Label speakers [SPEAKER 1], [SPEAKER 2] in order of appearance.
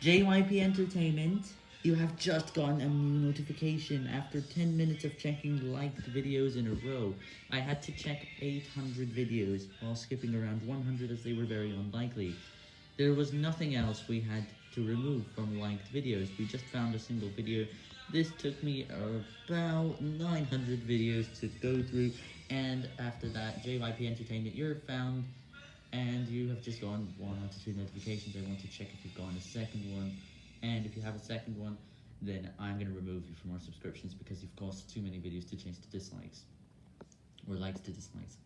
[SPEAKER 1] JYP Entertainment, you have just gotten a new notification after 10 minutes of checking liked videos in a row. I had to check 800 videos while skipping around 100 as they were very unlikely. There was nothing else we had to remove from liked videos, we just found a single video. This took me about 900 videos to go through, and after that, JYP Entertainment, you're found and you have just gone one out of two notifications. I want to check if you've gone a second one, and if you have a second one, then I'm going to remove you from our subscriptions because you've caused too many videos to change to dislikes, or likes to dislikes.